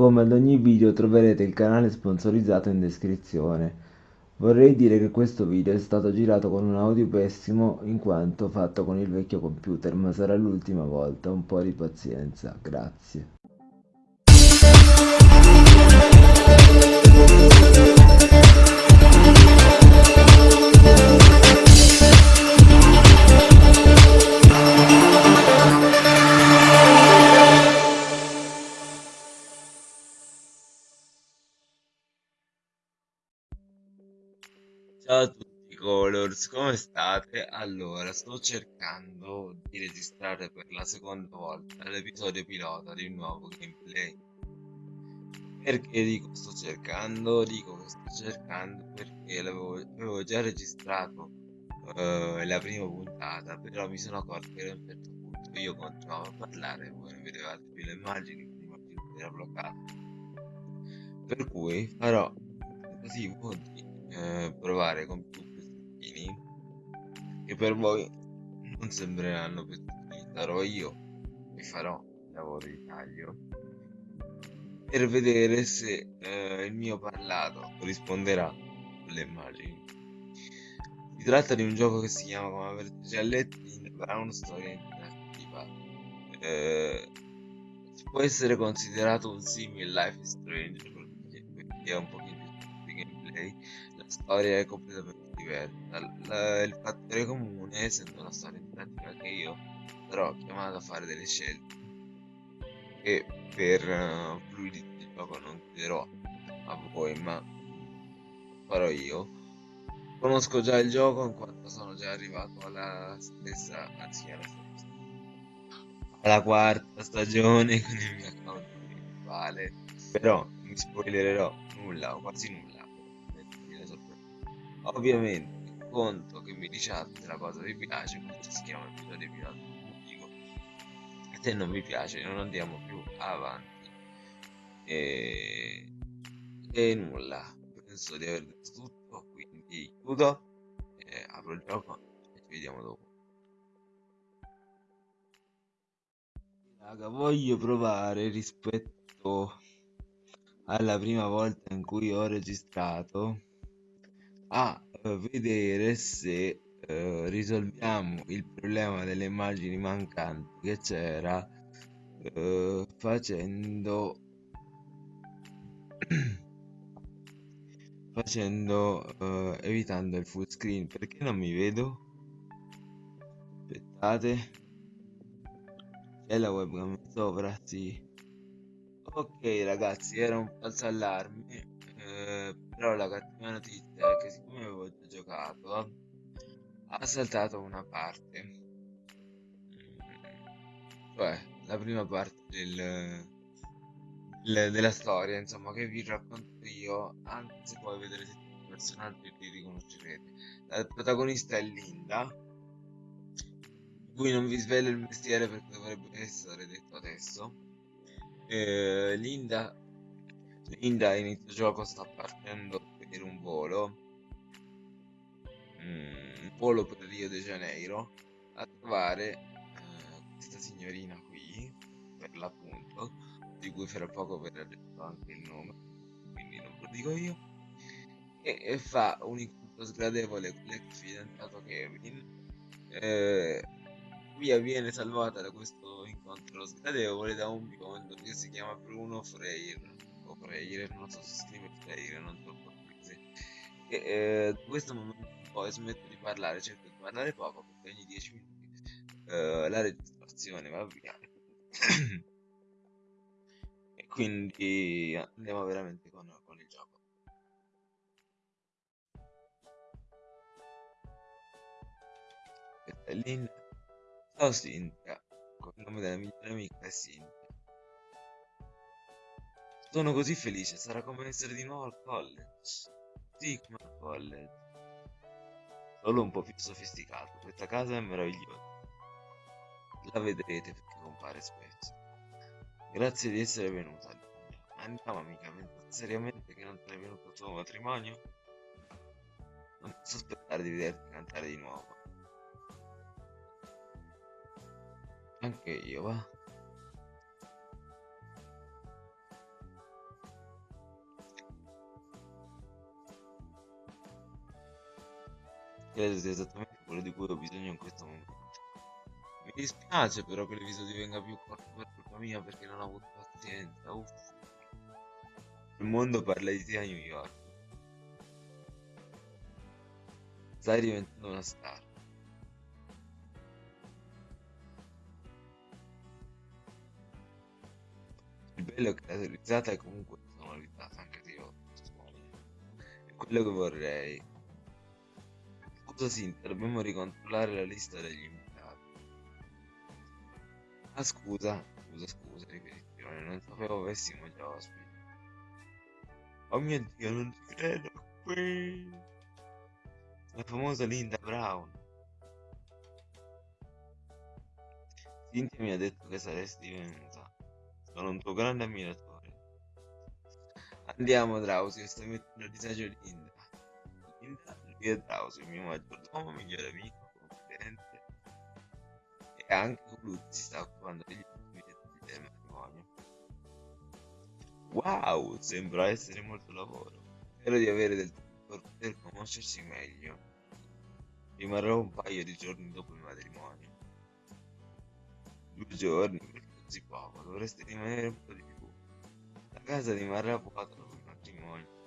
Come ad ogni video troverete il canale sponsorizzato in descrizione. Vorrei dire che questo video è stato girato con un audio pessimo in quanto fatto con il vecchio computer, ma sarà l'ultima volta, un po' di pazienza, grazie. Colors, come state? Allora, sto cercando di registrare per la seconda volta l'episodio pilota di un nuovo gameplay. Perché dico sto cercando? Dico che sto cercando perché l'avevo già registrato uh, la prima puntata, però mi sono accorto che a un certo punto io continuavo a parlare e voi non vedevate più le immagini, quindi l'immagine era bloccata. Per cui farò così di eh, provare con più pezzettini che per voi non sembreranno pezzettini sarò io che farò il lavoro di taglio per vedere se eh, il mio parlato corrisponderà alle immagini. Si tratta di un gioco che si chiama come avrete già letto in Brown Storia Interattiva eh, può essere considerato un simile Life is Strange perché è un pochino di gameplay storia è completamente diversa. La, il fattore comune, essendo una storia interattiva che io sarò chiamato a fare delle scelte e per uh, fluidità di gioco non chiederò a voi, ma farò io. Conosco già il gioco in quanto sono già arrivato alla stessa, anzi alla stessa, alla quarta stagione con il mio account principale, però mi spoilererò nulla o quasi nulla Ovviamente conto che mi diciate la cosa vi piace, questo si chiama episodio pilota dico. Se non vi piace non andiamo più avanti. E, e nulla, penso di aver detto tutto, quindi chiudo, e apro il gioco e ci vediamo dopo. Raga, voglio provare rispetto alla prima volta in cui ho registrato a vedere se eh, risolviamo il problema delle immagini mancanti che c'era eh, facendo facendo eh, evitando il full screen. Perché non mi vedo? Aspettate. C'è la webcam sopra sì. Ok ragazzi era un falso allarme eh, però la cattiva notizia è che siccome avevo già giocato ha saltato una parte. Mm, cioè la prima parte del, del, della storia insomma che vi racconto io anche se poi vedrete tutti i personaggi li riconoscerete. La protagonista è Linda cui non vi svelo il mestiere perché dovrebbe essere detto adesso. Eh, Linda Linda a inizio gioco sta partendo per un volo. Mm, un volo per Rio de Janeiro. A trovare eh, questa signorina qui per l'appunto di cui fra poco verrà detto anche il nome quindi non ve lo dico io. E, e fa un incontro sgradevole con l'ex fidanzato Kevin. Eh, via viene salvata da questo incontro sgradevole da un biondo che si chiama Bruno Freire Freire, non so se scrive Freire, non so portoghese. E eh, questo momento poi smetto di parlare, cerco di parlare poco perché ogni 10 minuti eh, la registrazione va via. e quindi andiamo veramente con, con il gioco. È Linda. Ciao Cinzia, con il nome della migliore amica è Cinzia. Sono così felice, sarà come essere di nuovo al college. Sì, come al college. Solo un po' più sofisticato. Questa casa è meravigliosa. La vedrete perché compare spesso. Grazie di essere venuta. Andiamo amica, pensate seriamente che non è venuto il tuo matrimonio? Non posso aspettare di vederti cantare di nuovo. Anche io, va? Credo sia esattamente quello di cui ho bisogno in questo momento. Mi dispiace però che l'episodio venga più corto per colpa mia perché non ho avuto pazienza. Uff. Il mondo parla di te a New York. Stai diventando una star. Il bello è che la risata è comunque sonorizzato anche se io suono. È quello che vorrei. Sinta, dobbiamo ricontrollare la lista degli invitati. Ah scusa, scusa, scusa, ripetizione, non sapevo avessimo già ospiti. Oh mio dio, non ci credo qui. La famosa Linda Brown. Cynthia mi ha detto che saresti venuta. Sono un tuo grande ammiratore. Andiamo, Drausi, stai mettendo a disagio Linda. Il mio maggiordomo, migliore amico, confidente. E anche colui che si sta occupando degli ultimi dettagli del matrimonio. Wow, sembra essere molto lavoro. Spero di avere del tempo per conoscersi meglio. Rimarrò un paio di giorni dopo il matrimonio. Due giorni, perché così poco, dovreste rimanere un po' di più. La casa rimarrà vuota dopo il matrimonio.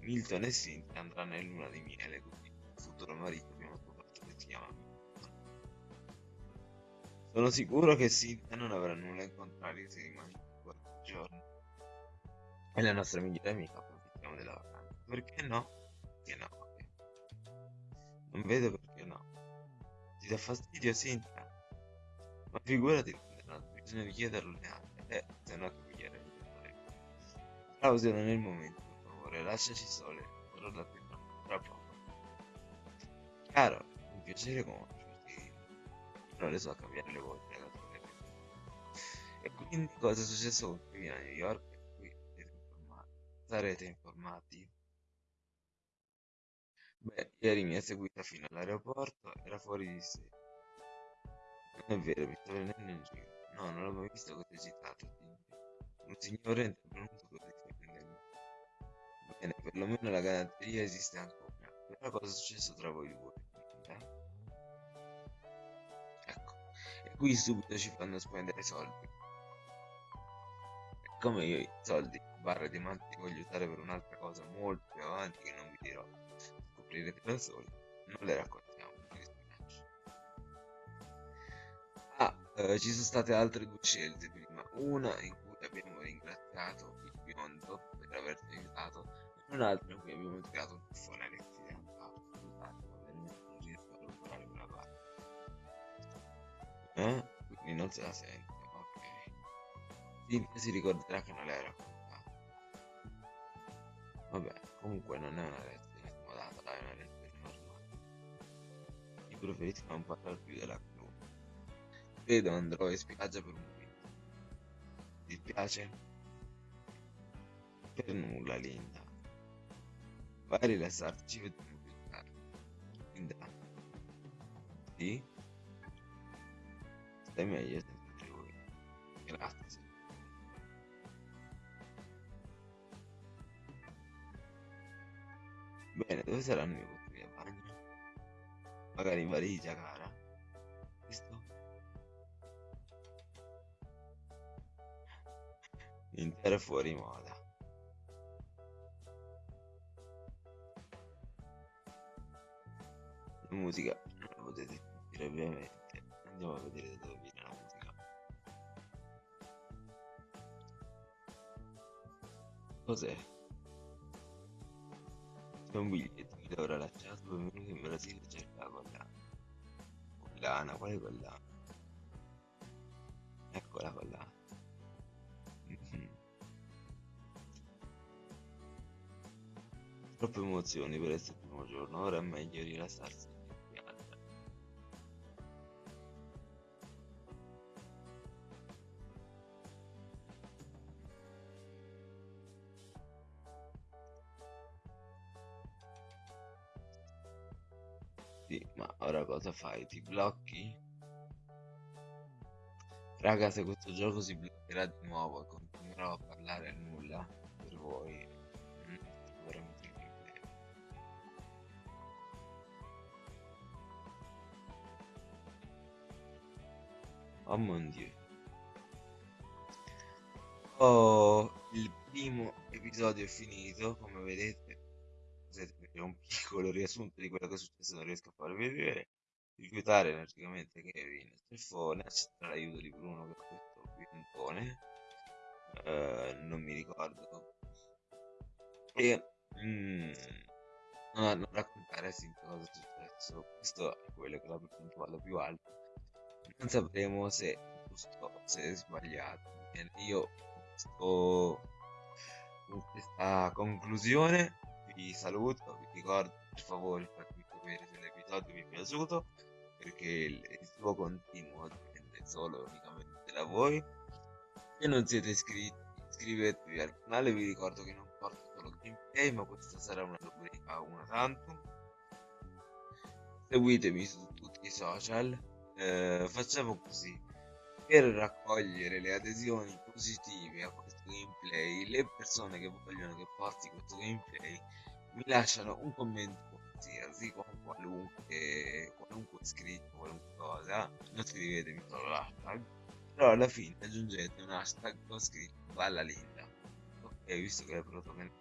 Milton e Cynthia andranno in luna di miele, così il futuro marito abbiamo scoperto che si chiama Milton. Sono sicuro che Cynthia non avrà nulla in contrario se rimane qualche giorno. E la nostra migliore amica approfittiamo della vacanza. Perché no? Perché no? Non vedo perché no. Ti dà fastidio, Cynthia? Ma figurati, bisogna chiederlo neanche. Eh, se no che mi chiede Claudio non è il momento, lasciaci sole. Farò da te tra poco. Chiaro, un piacere conoscerti. Non le so cambiare le volte alla tua E quindi cosa è successo con Kevin a New York? Qui. Sarete informati. Beh, ieri mi ha seguita fino all'aeroporto, era fuori di sé. Non è vero, mi sto prendendo in giro. No, non l'ho mai visto così eccitato. Un signore è intervenuto così. Bene, perlomeno la galanteria esiste ancora. Però cosa è successo tra voi due? Eh? Ecco, e qui subito ci fanno spendere soldi. E come io i soldi barra diamanti li voglio usare per un'altra cosa molto più avanti che non vi dirò. Scoprirete da soli. Non le raccontiamo. Ah, eh, ci sono state altre due scelte prima. Una in cui abbiamo ringraziato averci aiutato e un'altra in cui abbiamo tirato un buffone all'accidentato. Scusate, ma veramente non riesco a recuperare quella parte. Eh? Quindi non se la sente, ok. Cynthia si ricorderà che non l'hai raccontato. Vabbè, comunque non è una lezione smodata, dai, è una lezione normale. Io preferisco non parlare più della cruna. Credo andrò in spiaggia per un momento. Ti piace? Per nulla, Linda. Vai a rilassarti, vediamo più tardi. Linda. Sì? Stai meglio senza di voi. Grazie. Bene, dove saranno i vostri da bagno? Magari in valigia, cara. Visto? Intero fuori moda. Musica non la potete sentire ovviamente. Andiamo a vedere da dove viene la musica. Cos'è? C'è un biglietto che dovrà lasciato benvenuto in Brasile cerca la collana. Collana, quale collana? Ecco la collana. Mhm. Troppe emozioni per essere il primo giorno, ora è meglio rilassarsi Sì, ma ora cosa fai? Ti blocchi? Raga, se questo gioco si bloccherà di nuovo, continuerò a parlare a nulla per voi. Mm, oh mon dio. Oh, il primo episodio è finito, come vedete vedere un piccolo riassunto di quello che è successo non riesco a farvi vedere. Rifiutare energicamente Kevin Steffone accettare l'aiuto di Bruno per questo piantone eh, non mi ricordo. E mm, non, non raccontare sempre cosa è successo. Questo è quello che è la percentuale più alta non sapremo se è giusto se è sbagliato. Bene, io sto con questa conclusione vi saluto vi ricordo per favore fatemi sapere se l'episodio vi è piaciuto perché il, suo continuo dipende solo unicamente da voi. Se non siete iscritti iscrivetevi al canale vi ricordo che non porto solo gameplay ma questa sarà una rubrica una tantum seguitemi su tutti i social eh, facciamo così. Per raccogliere le adesioni positive a questo gameplay le persone che vogliono che porti questo gameplay mi lasciano un commento qualsiasi con qualunque qualunque scritto qualunque cosa non scrivetemi solo l'hashtag. Però alla fine aggiungete un hashtag con scritto alla linda. Ok visto che la protagonista,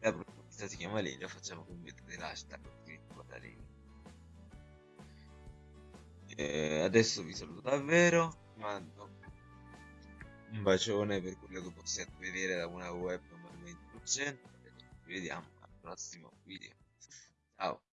la protagonista si chiama linda facciamo che mettete l'hashtag scritto alla linda. E adesso vi saluto davvero mando un bacione per quello che possiate vedere da una web normalmente lucente ci vediamo prossimo video. Ciao